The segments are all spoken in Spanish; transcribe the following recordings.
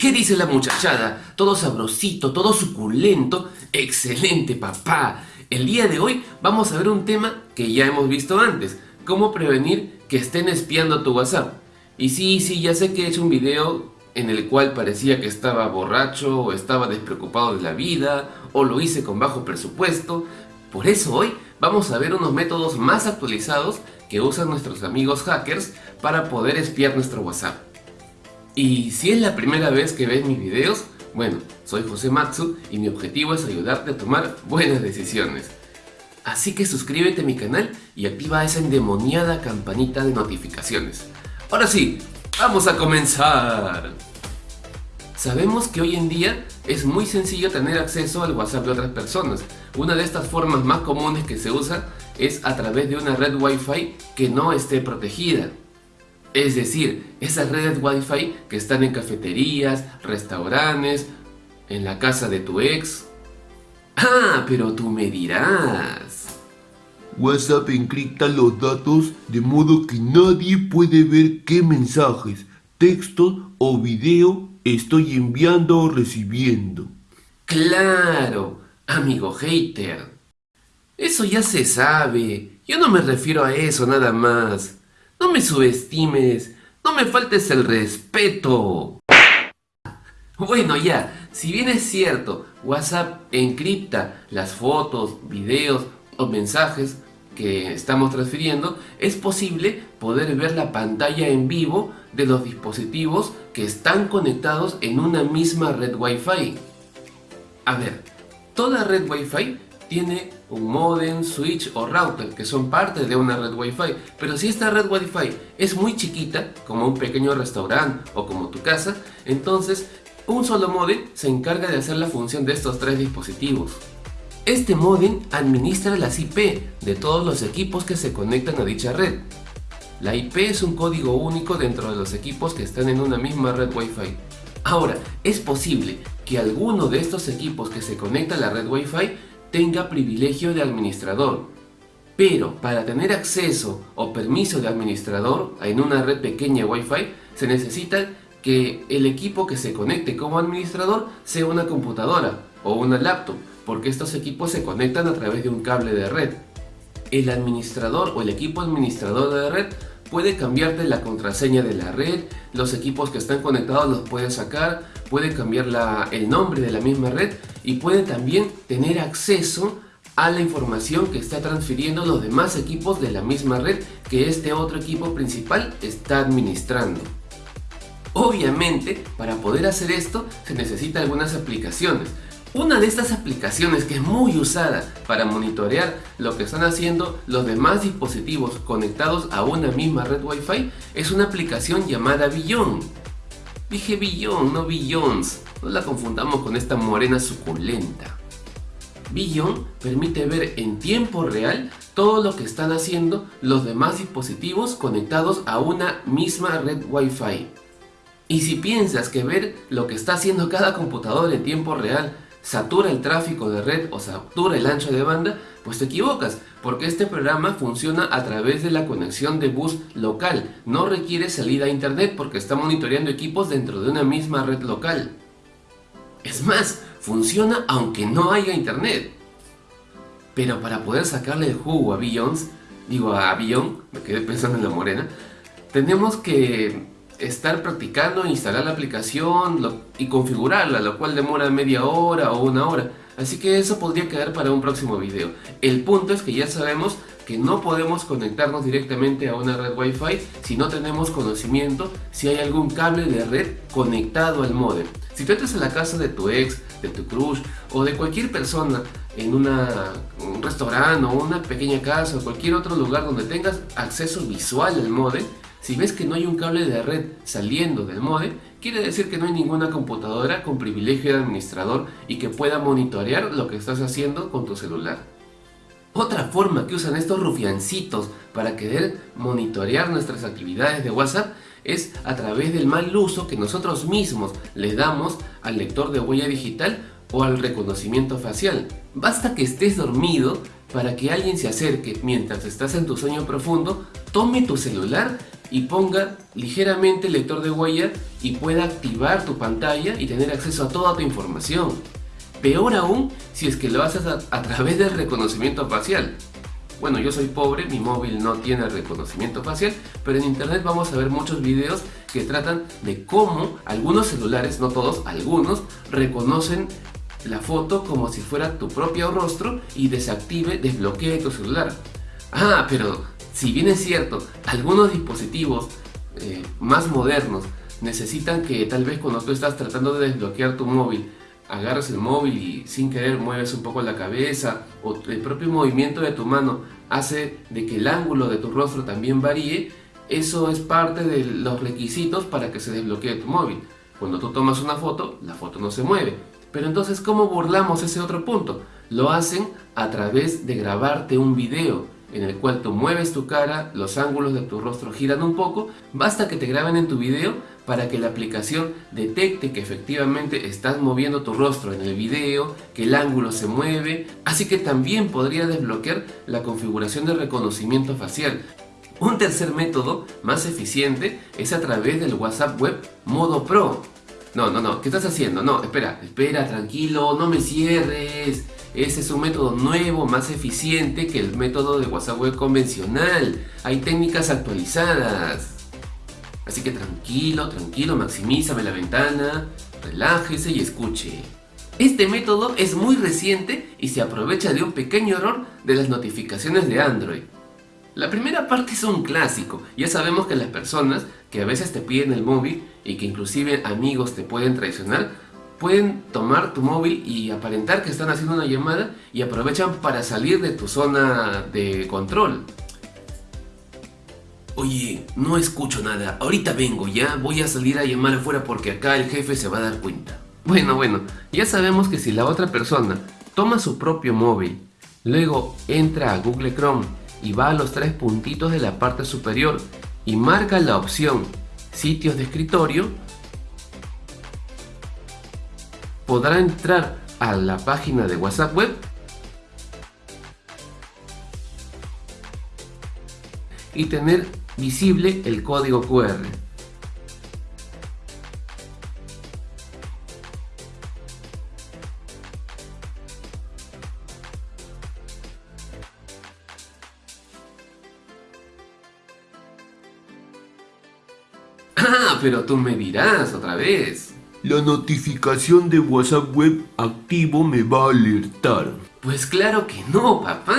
¿qué dice la muchachada? Todo sabrosito, todo suculento. Excelente, papá. El día de hoy vamos a ver un tema que ya hemos visto antes. Cómo prevenir que estén espiando tu WhatsApp. Y sí, sí, ya sé que he hecho un video en el cual parecía que estaba borracho o estaba despreocupado de la vida o lo hice con bajo presupuesto. Por eso hoy vamos a ver unos métodos más actualizados que usan nuestros amigos hackers para poder espiar nuestro WhatsApp. Y si es la primera vez que ves mis videos, bueno, soy José Matsu y mi objetivo es ayudarte a tomar buenas decisiones. Así que suscríbete a mi canal y activa esa endemoniada campanita de notificaciones. Ahora sí, ¡vamos a comenzar! Sabemos que hoy en día es muy sencillo tener acceso al WhatsApp de otras personas. Una de estas formas más comunes que se usa es a través de una red Wi-Fi que no esté protegida. Es decir, esas redes Wi-Fi que están en cafeterías, restaurantes, en la casa de tu ex. Ah, pero tú me dirás. WhatsApp encripta los datos de modo que nadie puede ver qué mensajes, textos o video estoy enviando o recibiendo. Claro, amigo hater. Eso ya se sabe. Yo no me refiero a eso nada más. No me subestimes, no me faltes el respeto. Bueno ya, si bien es cierto, WhatsApp encripta las fotos, videos o mensajes que estamos transfiriendo, es posible poder ver la pantalla en vivo de los dispositivos que están conectados en una misma red Wi-Fi. A ver, toda red Wi-Fi tiene un modem, switch o router que son parte de una red Wi-Fi. Pero si esta red Wi-Fi es muy chiquita, como un pequeño restaurante o como tu casa, entonces un solo modem se encarga de hacer la función de estos tres dispositivos. Este modem administra las IP de todos los equipos que se conectan a dicha red. La IP es un código único dentro de los equipos que están en una misma red Wi-Fi. Ahora, es posible que alguno de estos equipos que se conecta a la red Wi-Fi tenga privilegio de administrador. Pero para tener acceso o permiso de administrador en una red pequeña Wi-Fi se necesita que el equipo que se conecte como administrador sea una computadora o una laptop porque estos equipos se conectan a través de un cable de red. El administrador o el equipo administrador de red puede cambiarte la contraseña de la red, los equipos que están conectados los puede sacar, puede cambiar el nombre de la misma red y puede también tener acceso a la información que está transfiriendo los demás equipos de la misma red que este otro equipo principal está administrando. Obviamente, para poder hacer esto se necesitan algunas aplicaciones, una de estas aplicaciones que es muy usada para monitorear lo que están haciendo los demás dispositivos conectados a una misma red Wi-Fi es una aplicación llamada Billon. Dije Billon, no Billions, no la confundamos con esta morena suculenta. Billon permite ver en tiempo real todo lo que están haciendo los demás dispositivos conectados a una misma red Wi-Fi. Y si piensas que ver lo que está haciendo cada computador en tiempo real satura el tráfico de red o satura el ancho de banda, pues te equivocas, porque este programa funciona a través de la conexión de bus local, no requiere salida a internet porque está monitoreando equipos dentro de una misma red local. Es más, funciona aunque no haya internet. Pero para poder sacarle el jugo a Billions, digo a Billion, me quedé pensando en la morena, tenemos que estar practicando, instalar la aplicación y configurarla, lo cual demora media hora o una hora. Así que eso podría quedar para un próximo video. El punto es que ya sabemos que no podemos conectarnos directamente a una red Wi-Fi si no tenemos conocimiento si hay algún cable de red conectado al modem. Si tú entras a la casa de tu ex, de tu crush o de cualquier persona en un restaurante o una pequeña casa o cualquier otro lugar donde tengas acceso visual al modem, si ves que no hay un cable de red saliendo del modem, quiere decir que no hay ninguna computadora con privilegio de administrador y que pueda monitorear lo que estás haciendo con tu celular. Otra forma que usan estos rufiancitos para querer monitorear nuestras actividades de WhatsApp es a través del mal uso que nosotros mismos le damos al lector de huella digital o al reconocimiento facial. Basta que estés dormido para que alguien se acerque mientras estás en tu sueño profundo, tome tu celular y ponga ligeramente el lector de huella y pueda activar tu pantalla y tener acceso a toda tu información. Peor aún si es que lo haces a, través del reconocimiento facial. Bueno, yo soy pobre, mi móvil no tiene reconocimiento facial, pero en internet vamos a ver muchos videos que tratan de cómo algunos celulares, no todos, algunos, reconocen la foto como si fuera tu propio rostro y desactive, desbloquee tu celular. Ah, pero si bien es cierto, algunos dispositivos eh, más modernos necesitan que tal vez cuando tú estás tratando de desbloquear tu móvil, agarras el móvil y sin querer mueves un poco la cabeza o el propio movimiento de tu mano hace de que el ángulo de tu rostro también varíe, eso es parte de los requisitos para que se desbloquee tu móvil. Cuando tú tomas una foto, la foto no se mueve. Pero entonces, ¿cómo burlamos ese otro punto? Lo hacen a través de grabarte un video en el cual tú mueves tu cara, los ángulos de tu rostro giran un poco, basta que te graben en tu video para que la aplicación detecte que efectivamente estás moviendo tu rostro en el video, que el ángulo se mueve, así que también podría desbloquear la configuración de reconocimiento facial. Un tercer método, más eficiente, es a través del WhatsApp Web Modo Pro. No, no, no, ¿qué estás haciendo? No, espera, espera, tranquilo, no me cierres. Ese es un método nuevo, más eficiente que el método de WhatsApp web convencional. Hay técnicas actualizadas. Así que tranquilo, tranquilo, maximízame la ventana, relájese y escuche. Este método es muy reciente y se aprovecha de un pequeño error de las notificaciones de Android. La primera parte es un clásico, ya sabemos que las personas que a veces te piden el móvil y que inclusive amigos te pueden traicionar, pueden tomar tu móvil y aparentar que están haciendo una llamada y aprovechan para salir de tu zona de control. Oye, no escucho nada, ahorita vengo ya, voy a salir a llamar afuera porque acá el jefe se va a dar cuenta. Bueno, bueno, ya sabemos que si la otra persona toma su propio móvil, luego entra a Google Chrome y va a los tres puntitos de la parte superior y marca la opción sitios de escritorio, podrá entrar a la página de WhatsApp Web y tener visible el código QR. Ah, pero tú me dirás otra vez. La notificación de WhatsApp Web activo me va a alertar. Pues claro que no, papá.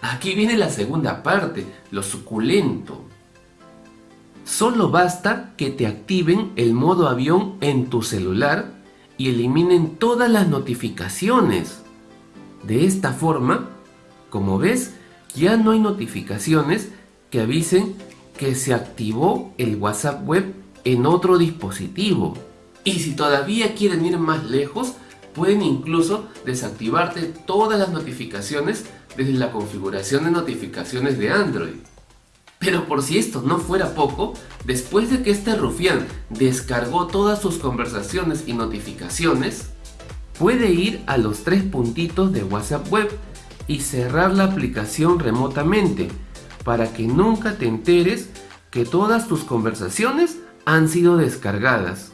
Aquí viene la segunda parte, lo suculento. Solo basta que te activen el modo avión en tu celular y eliminen todas las notificaciones. De esta forma, como ves, ya no hay notificaciones que avisen que se activó el WhatsApp web en otro dispositivo. Y si todavía quieren ir más lejos, pueden incluso desactivarte todas las notificaciones desde la configuración de notificaciones de Android. Pero por si esto no fuera poco, después de que este rufián descargó todas sus conversaciones y notificaciones, puede ir a los tres puntitos de WhatsApp Web y cerrar la aplicación remotamente para que nunca te enteres que todas tus conversaciones han sido descargadas.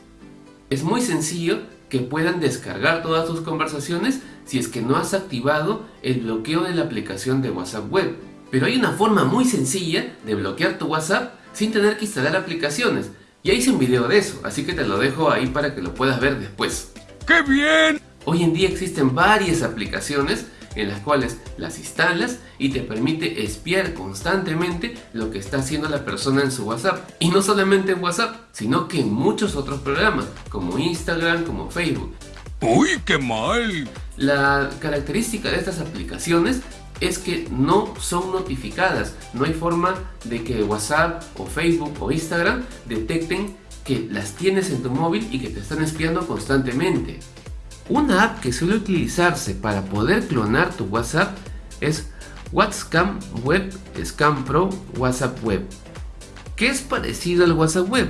Es muy sencillo que puedan descargar todas tus conversaciones si es que no has activado el bloqueo de la aplicación de WhatsApp Web. Pero hay una forma muy sencilla de bloquear tu WhatsApp sin tener que instalar aplicaciones. Ya hice un video de eso, así que te lo dejo ahí para que lo puedas ver después. ¡Qué bien! Hoy en día existen varias aplicaciones en las cuales las instalas y te permite espiar constantemente lo que está haciendo la persona en su WhatsApp. Y no solamente en WhatsApp, sino que en muchos otros programas, como Instagram, como Facebook. ¡Uy, qué mal! La característica de estas aplicaciones es que no son notificadas. No hay forma de que WhatsApp o Facebook o Instagram detecten que las tienes en tu móvil y que te están espiando constantemente. Una app que suele utilizarse para poder clonar tu WhatsApp es WhatsApp Web Scam Pro WhatsApp Web, que es parecido al WhatsApp Web.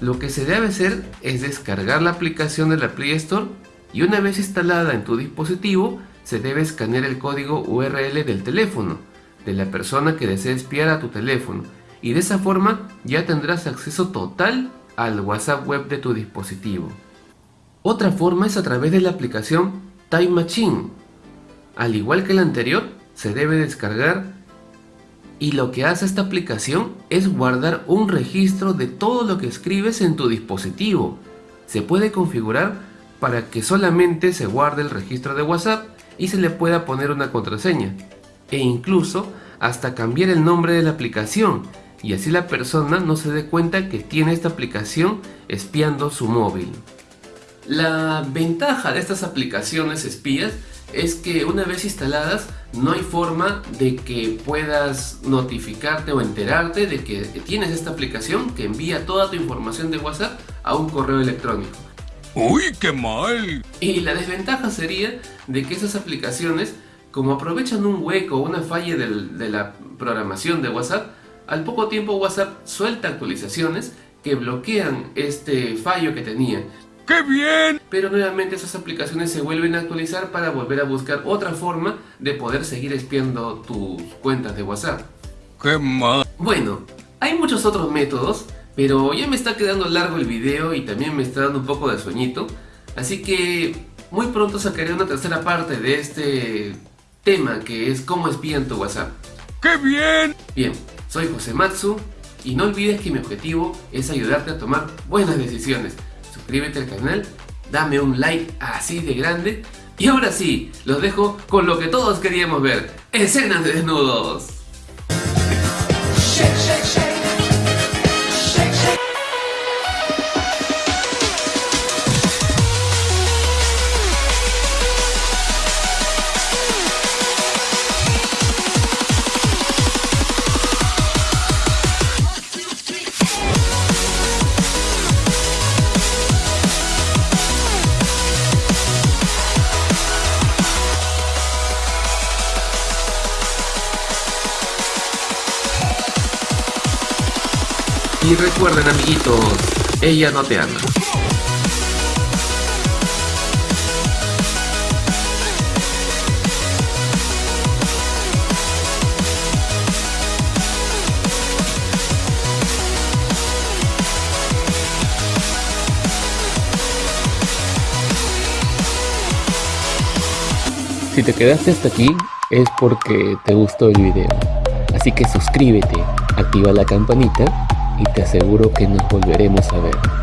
Lo que se debe hacer es descargar la aplicación de la Play Store y una vez instalada en tu dispositivo, se debe escanear el código URL del teléfono de la persona que desea espiar a tu teléfono y de esa forma ya tendrás acceso total al WhatsApp web de tu dispositivo. Otra forma es a través de la aplicación Time Machine. Al igual que la anterior, se debe descargar y lo que hace esta aplicación es guardar un registro de todo lo que escribes en tu dispositivo. Se puede configurar para que solamente se guarde el registro de WhatsApp y se le pueda poner una contraseña e incluso hasta cambiar el nombre de la aplicación y así la persona no se dé cuenta que tiene esta aplicación espiando su móvil. La ventaja de estas aplicaciones espías es que una vez instaladas no hay forma de que puedas notificarte o enterarte de que tienes esta aplicación que envía toda tu información de WhatsApp a un correo electrónico. ¡Uy, qué mal! Y la desventaja sería de que esas aplicaciones, como aprovechan un hueco o una falla de la programación de WhatsApp, al poco tiempo WhatsApp suelta actualizaciones que bloquean este fallo que tenía ¡Qué bien! Pero nuevamente esas aplicaciones se vuelven a actualizar para volver a buscar otra forma de poder seguir espiando tus cuentas de WhatsApp. ¡Qué mal! Bueno, hay muchos otros métodos, pero ya me está quedando largo el video y también me está dando un poco de sueñito. Así que muy pronto sacaré una tercera parte de este tema que es cómo espían tu WhatsApp. ¡Qué bien! Bien, soy José Matsu y no olvides que mi objetivo es ayudarte a tomar buenas decisiones suscríbete al canal, dame un like así de grande. Y ahora sí, los dejo con lo que todos queríamos ver, escenas de desnudos. Recuerden amiguitos, ella no te ama. Si te quedaste hasta aquí es porque te gustó el video. Así que suscríbete, activa la campanita y te aseguro que nos volveremos a ver.